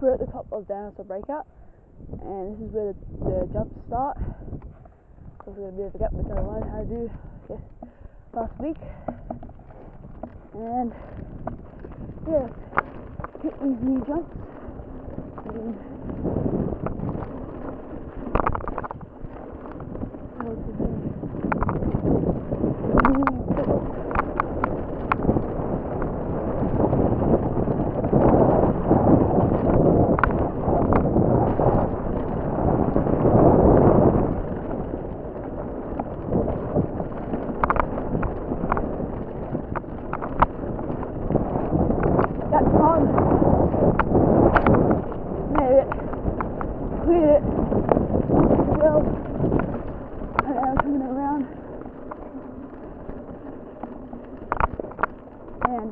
We're at the top of Dinosaur Breakout, and this is where the, the jumps start. So we're going to be able to get I learned how to do yes, last week. And yeah, get these new jumps. And, how to do new fiddles. That's on. Made it. Cleared it. Well, and I'm coming around. And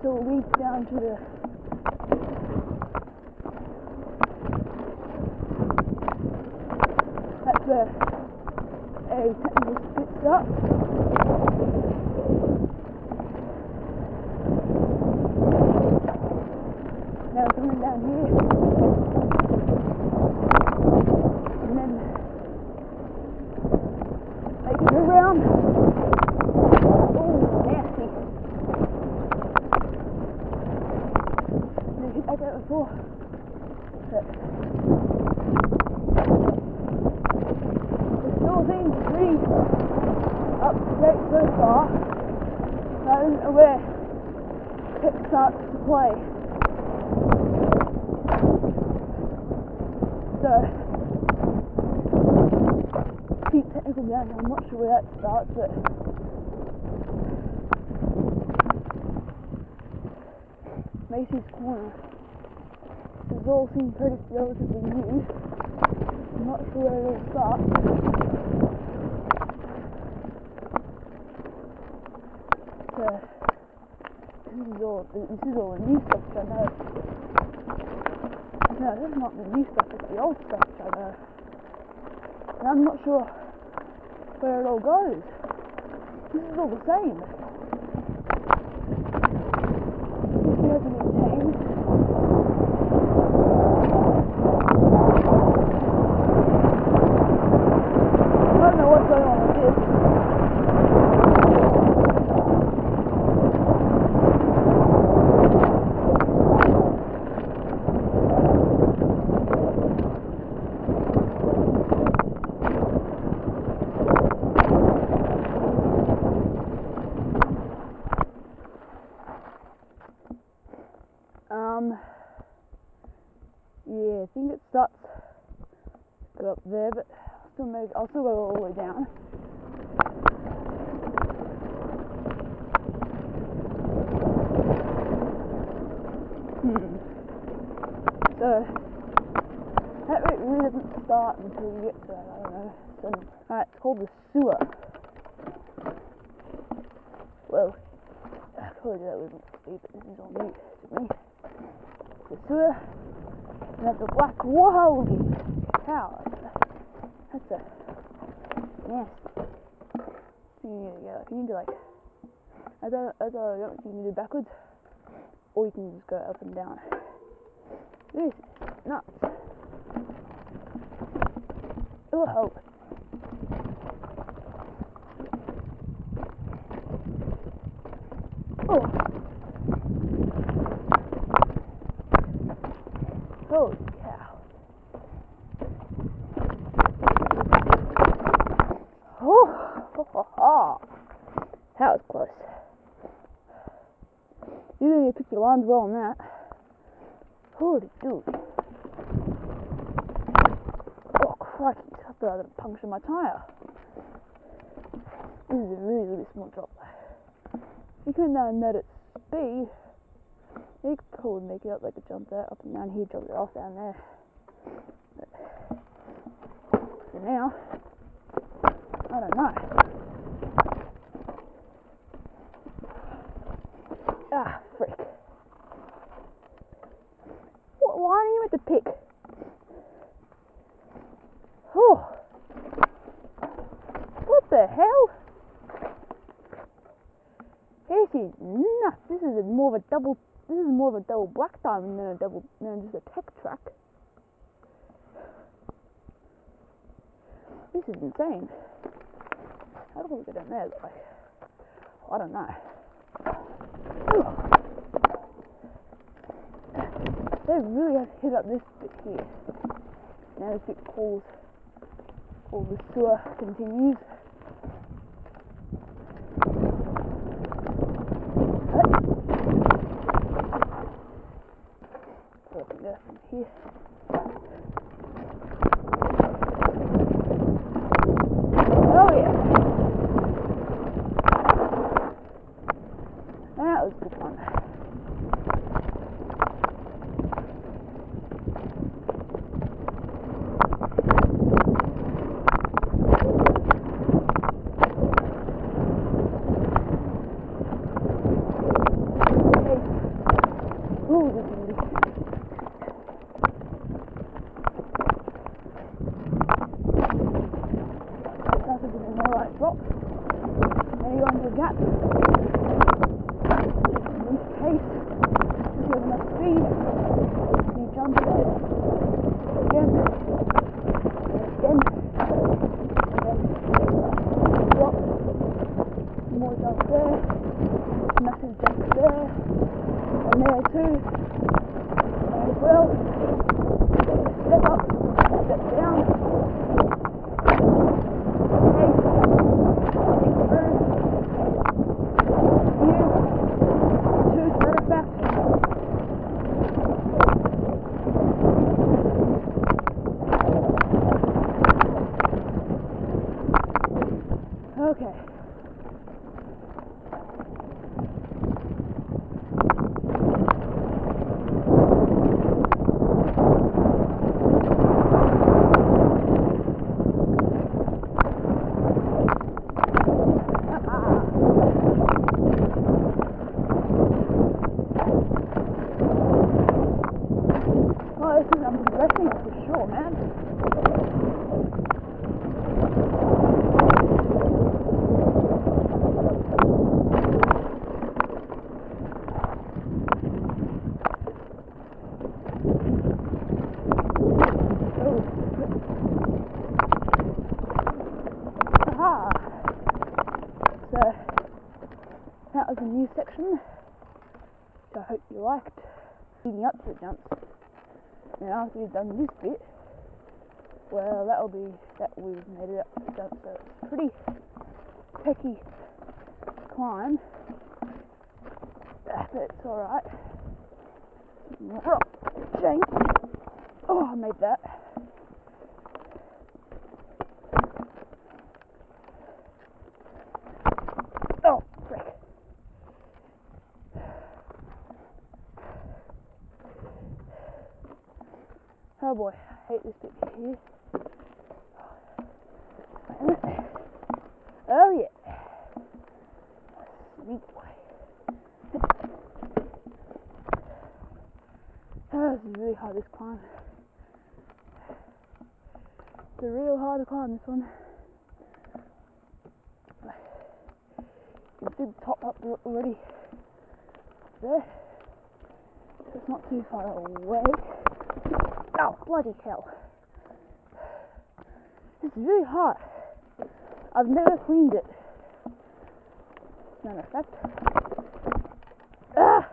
still leads down to the that's where a technical pit stop. Now coming down here. And then making it around. Oh, nasty. Never hit like that before. But it still seems pretty up to date so far. I don't know where it starts to play. So, steep technical down. I'm not sure where that starts, but Macy's Corner. This all seemed pretty relatively new. I'm not sure where it all starts. So, this is all this is all the new stuff which I know. No, this is not the new stuff, it's the old stuff I know. And I'm not sure where it all goes. This is all the same. This hasn't been changed. I don't know what's going on with this. Um, yeah, I think it starts go up there, but I'll still make, I'll still go all the way down. Hmm. So that really doesn't start until you get to that. I don't know. So, alright, it's called the sewer. Well, I told you that wasn't speed, but this is all new to me. The sewer, and that's a black holy cow. That's a, nasty. You need to go, you need to like, I don't, I don't you can do backwards, or you can just go up and down. This is nuts. Oh, oh. Holy cow. Oh, ho, ho, ho. that was close. You need to pick well on that. Holy dude. Oh, crikey. I thought I was going to puncture my tyre. This is a really, really small drop. You can uh, net at speed. You could probably make it up like a jump there, up and down here, jump it off down there. But for now, I don't know. Meant to pick? Oh. What the hell? This is nuts. This is more of a double this is more of a double black diamond than a double than just a tech track. This is insane. How do we get down there? Like, I don't know. They really have hit up this bit here. Now this bit calls, all the sewer continues. Open there from here. Oh yeah. That was good fun. Okay. Ooh, this is really That's a bit of a right drop. There you go into the gap. Release pace. If you have enough speed, you jump it again, and again, and then drop. More jump there, massive jump there, and there too. And well, step up, step down. Okay. Oh, this is I'm progressing for sure, man. Oh. Aha! So, that was a new section, which I hope you liked. Leading up to the jumps. Now after you've done this bit, well that'll be that we've made it up to the jump, so it's a pretty pecky climb. But it's alright. Change. Oh, I made that. Oh, frick. Oh boy, I hate this bit here. Oh yeah. Sweet boy. Oh, this is really hard, this climb. It's a real hard climb, this one. You can the top up already. There. So it's not too far away. Oh, bloody hell. This is really hot. I've never cleaned it. Matter of fact. Ah!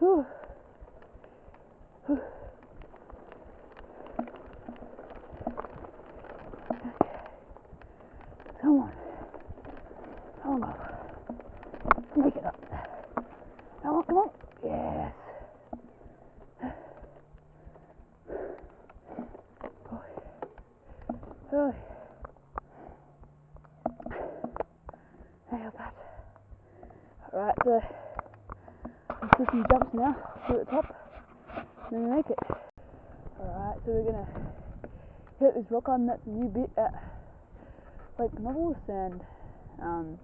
Whew. Come on. Come on. Make it up. Come on, come on. Yes. Oh. Nailed that. Alright, so let's do some jumps now to the top. And make it. Alright, so we're gonna hit this rock on that's a new bit at Lake Nobles and um,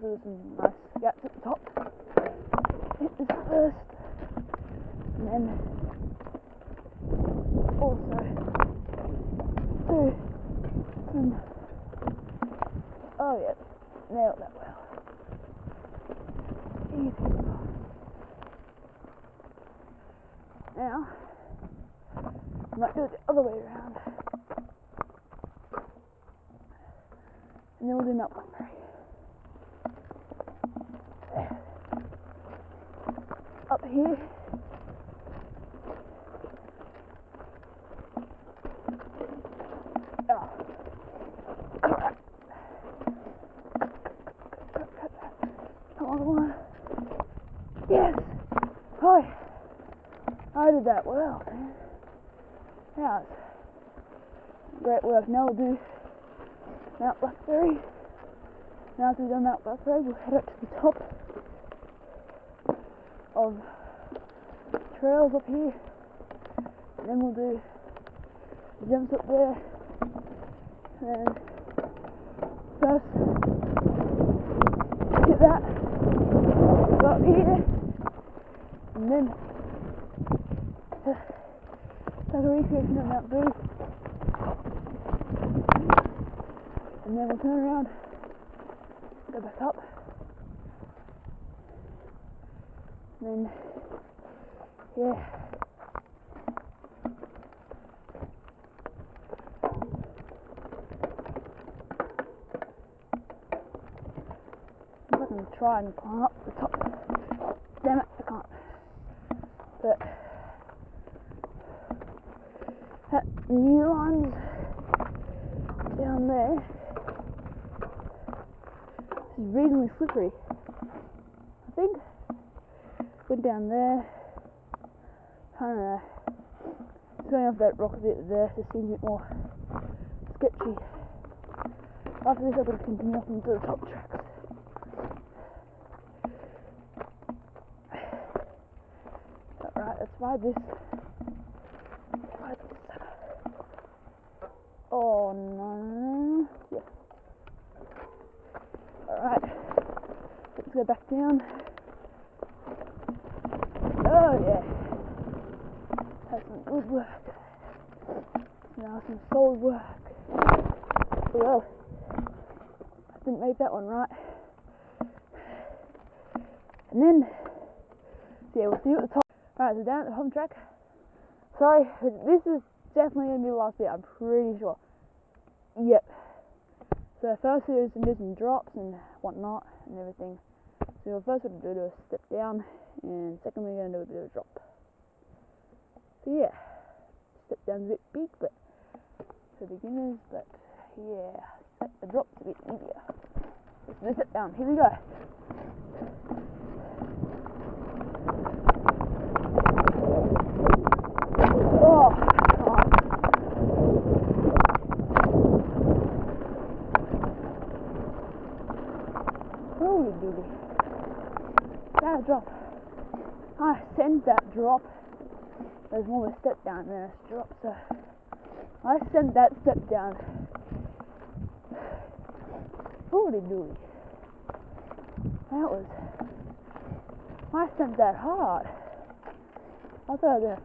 there's some nice gaps at the top. Hit this first, and then also do some. Oh yeah, nailed that well. Easy. Now, I might do it the other way around. And then we'll do milk blackberry. Up here. Oh. Crap. Come on, come on. Yes! Oh, I did that well, man. Yeah, it's great work. Now we'll do Mount Blackberry. Now after we've done Mount Blackberry, we'll head up to the top of trails up here. And then we'll do jumps up there. And first, get that. Up here. And then like a recreation of Mount Boo. And then we'll turn around, go back up. And then, yeah. I'm to try and climb up the top. Damn it, I can't. But one's down there is reasonably slippery. I think went down there, uh, I don't of going off that rock a bit there, just seems a bit more sketchy. After this, I've got to continue up into the top tracks. Alright, let's ride this. Ride this. Oh no. Yes. Alright. Let's go back down. Oh yeah. That's some good work. Now some solid work. Well, I didn't make that one right. And then, yeah, we'll see you at the top. Alright, so down at the home track. Sorry, this is definitely going to be the last bit, I'm pretty sure. Yep. So first to do some drops and whatnot and everything. So first we're going to do a step down and second we're going to do a bit of a drop. So yeah, step down's a bit big but for beginners, but yeah, set the drop's a bit easier. Let's step down, here we go. Oh, God. That drop. I sent that drop. There's more of a step down than a drop, so I sent that step down. Holy dooly. That was. I sent that hard. I thought I was gonna